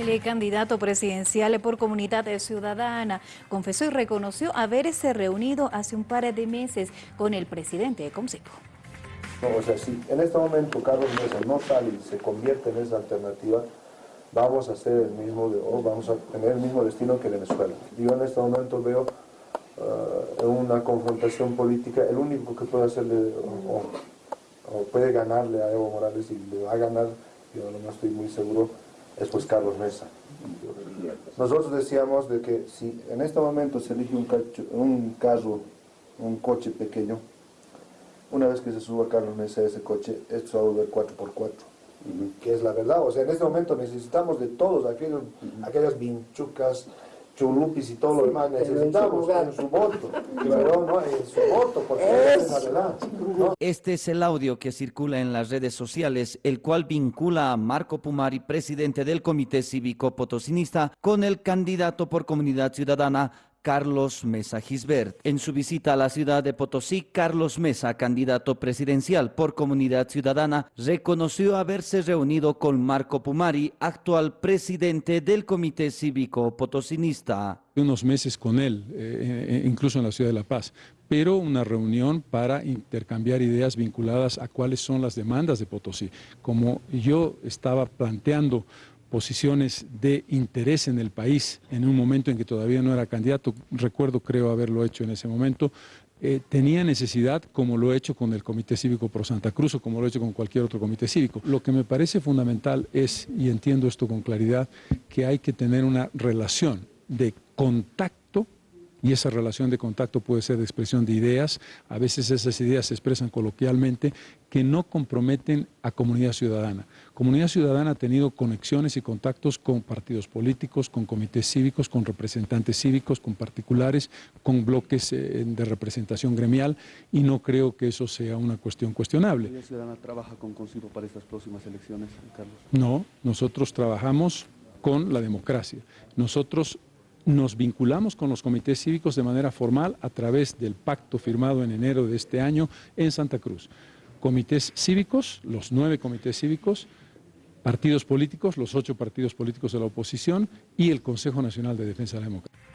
El candidato presidencial por Comunidad Ciudadana confesó y reconoció haberse reunido hace un par de meses con el presidente de Comsipo. o sea, si en este momento Carlos Mesa no sale y se convierte en esa alternativa, vamos a hacer el mismo, o vamos a tener el mismo destino que Venezuela. Yo en este momento veo uh, una confrontación política, el único que puede hacerle, o, puede ganarle a Evo Morales y le va a ganar, yo no estoy muy seguro, es pues Carlos Mesa. Nosotros decíamos de que si en este momento se elige un, un carro, un coche pequeño, una vez que se suba Carlos Mesa a ese coche, esto se va a volver 4x4 que es la verdad. O sea, en este momento necesitamos de todos aquellos, aquellas vinchucas, chulupis y todo lo demás, necesitamos en su voto, pero no en su voto, porque es la verdad. Este es el audio que circula en las redes sociales, el cual vincula a Marco Pumari, presidente del Comité Cívico Potosinista, con el candidato por Comunidad Ciudadana Carlos Mesa Gisbert. En su visita a la ciudad de Potosí, Carlos Mesa, candidato presidencial por Comunidad Ciudadana, reconoció haberse reunido con Marco Pumari, actual presidente del Comité Cívico Potosinista. Unos meses con él, eh, eh, incluso en la ciudad de La Paz, pero una reunión para intercambiar ideas vinculadas a cuáles son las demandas de Potosí. Como yo estaba planteando posiciones de interés en el país en un momento en que todavía no era candidato, recuerdo creo haberlo hecho en ese momento, eh, tenía necesidad, como lo he hecho con el Comité Cívico Pro Santa Cruz o como lo he hecho con cualquier otro comité cívico. Lo que me parece fundamental es, y entiendo esto con claridad, que hay que tener una relación de contacto y esa relación de contacto puede ser de expresión de ideas, a veces esas ideas se expresan coloquialmente, que no comprometen a comunidad ciudadana. Comunidad ciudadana ha tenido conexiones y contactos con partidos políticos, con comités cívicos, con representantes cívicos, con particulares, con bloques eh, de representación gremial y no creo que eso sea una cuestión cuestionable. ¿Comunidad ciudadana trabaja con Concibo para estas próximas elecciones, Carlos? No, nosotros trabajamos con la democracia. Nosotros nos vinculamos con los comités cívicos de manera formal a través del pacto firmado en enero de este año en Santa Cruz. Comités cívicos, los nueve comités cívicos, partidos políticos, los ocho partidos políticos de la oposición y el Consejo Nacional de Defensa de la Democracia.